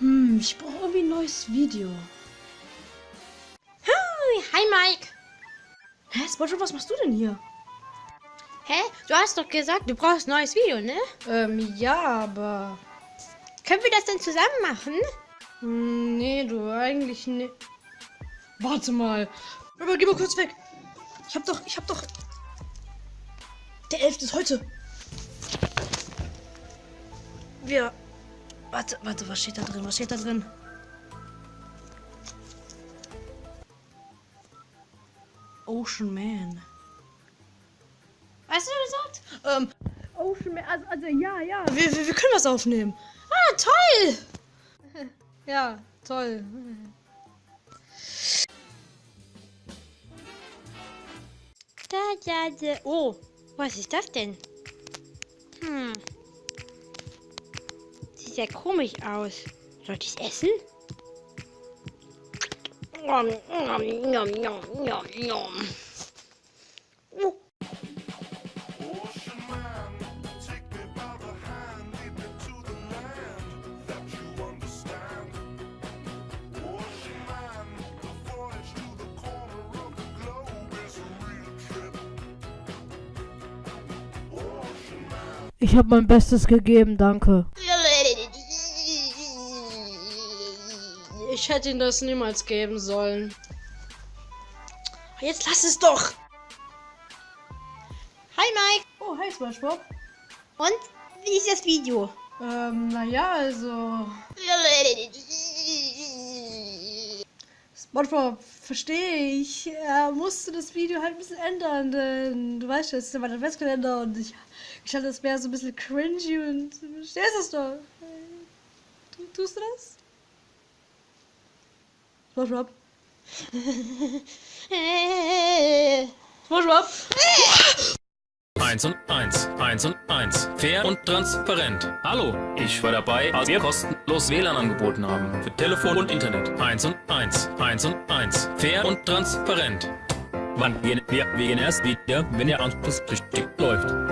Hm, ich brauche irgendwie ein neues Video. Hi Mike. Hä, Spongebob, was machst du denn hier? Hä? Du hast doch gesagt, du brauchst ein neues Video, ne? Ähm, ja, aber... Können wir das denn zusammen machen? Hm, nee, du, eigentlich nicht. Warte mal. Aber geh mal kurz weg. Ich hab doch, ich hab doch... Der 11. ist heute. Wir... Warte, warte, was steht da drin? Was steht da drin? Ocean Man. Was hast du gesagt? Ähm, Ocean Man, also, also ja, ja. Wir, wir, wir können was aufnehmen. Ah, toll! Ja, toll. Da, da, da. Oh, was ist das denn? Ja komisch aus. Soll ich es essen? Oh. Ich habe mein Bestes gegeben, danke. Ich hätte ihn das niemals geben sollen. Jetzt lass es doch! Hi Mike. Oh, hi Spongebob. Und wie ist das Video? Ähm, naja, also. Spongebob, verstehe ich. Er musste das Video halt ein bisschen ändern, denn du weißt ja, es ist ja mein Adventskalender und ich, ich hatte das mehr so ein bisschen cringy und du verstehst es doch. Tu, tust du das? Spongebob? Spongebob? Eins und eins, eins und eins. Fair und transparent. Hallo, ich war dabei, als wir kostenlos WLAN angeboten haben. Für Telefon und Internet. Eins und eins, eins und eins. Fair und transparent. Wann gehen wir, wir gehen erst wieder, wenn der Anschluss richtig läuft.